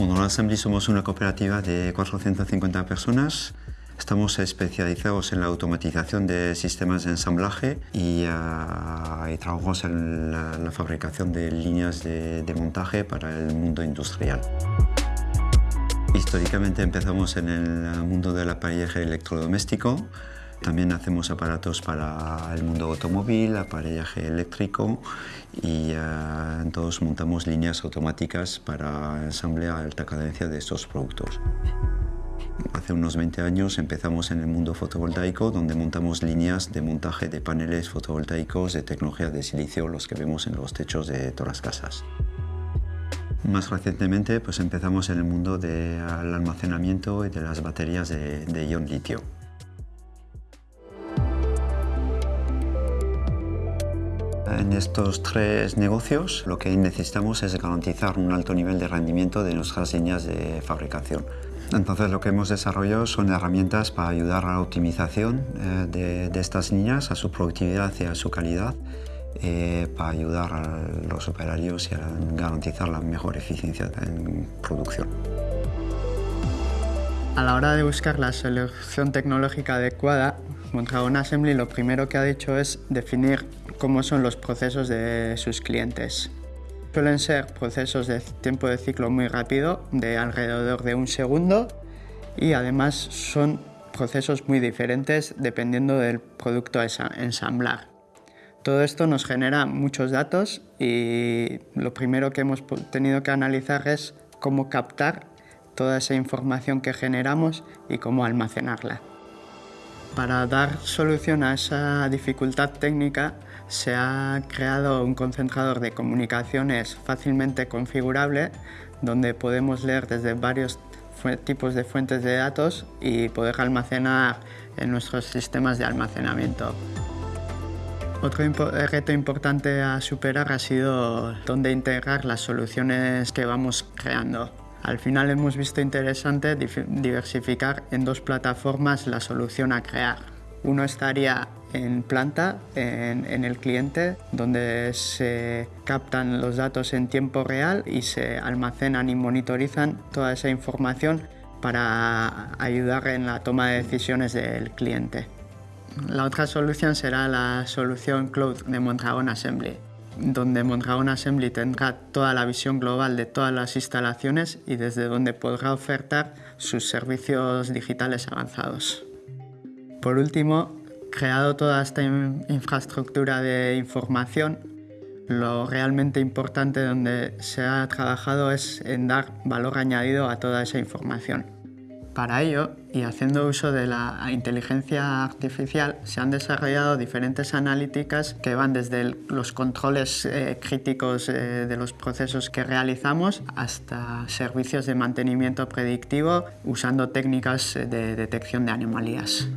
Assembly somos una cooperativa de 450 personas. Estamos especializados en la automatización de sistemas de ensamblaje y, y trabajamos en la, fabricación de líneas de, montaje para el mundo industrial. Históricamente empezamos en el mundo del aparellaje electrodoméstico. También hacemos aparatos para el mundo automóvil, aparellaje eléctrico y uh, montamos líneas automáticas para ensamble a alta cadencia de estos productos. Hace unos 20 años empezamos en el mundo fotovoltaico, donde montamos líneas de montaje de paneles fotovoltaicos de tecnología de silicio, los que vemos en los techos de todas las casas. Más recientemente pues empezamos en el mundo del almacenamiento y de las baterías de ion litio. En estos tres negocios lo que necesitamos es garantizar un alto nivel de rendimiento de nuestras líneas de fabricación. Entonces lo que hemos desarrollado son herramientas para ayudar a la optimización eh, de, de, estas líneas, a su productividad y a su calidad, eh, para ayudar a los operarios y a garantizar la mejor eficiencia en producción. A la hora de buscar la solución tecnológica adecuada, Mondragon Assembly lo primero que ha dicho es definir cómo son los procesos de sus clientes. Suelen ser procesos de tiempo de ciclo muy rápido, de alrededor de un segundo, y además son procesos muy diferentes dependiendo del producto a ensamblar. Todo esto nos genera muchos datos y lo primero que hemos tenido que analizar es cómo captar toda esa información que generamos y cómo almacenarla. Para dar solución a esa dificultad técnica se ha creado un concentrador de comunicaciones fácilmente configurable donde podemos leer desde varios tipos de fuentes de datos y poder almacenar en nuestros sistemas de almacenamiento. Otro reto importante a superar ha sido dónde integrar las soluciones que vamos creando. Al final hemos visto interesante diversificar en dos plataformas la solución a crear. Uno estaría en planta, en, el cliente, donde se captan los datos en tiempo real y se almacenan y monitorizan toda esa información para ayudar en la toma de decisiones del cliente. La otra solución será la solución Cloud de Mondragon Assembly, donde Mondragon Assembly tendrá toda la visión global de todas las instalaciones y desde donde podrá ofertar sus servicios digitales avanzados. Por último, creado toda esta infraestructura de información, lo realmente importante donde se ha trabajado es en dar valor añadido a toda esa información. Para ello, y haciendo uso de la inteligencia artificial, se han desarrollado diferentes analíticas que van desde los controles eh, críticos eh, de los procesos que realizamos hasta servicios de mantenimiento predictivo usando técnicas de detección de anomalías.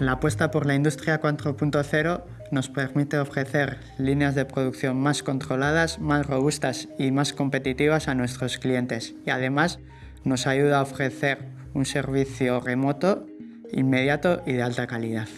La apuesta por la industria 4.0 nos permite ofrecer líneas de producción más controladas, más robustas y más competitivas a nuestros clientes y además nos ayuda a ofrecer un servicio remoto, inmediato y de alta calidad.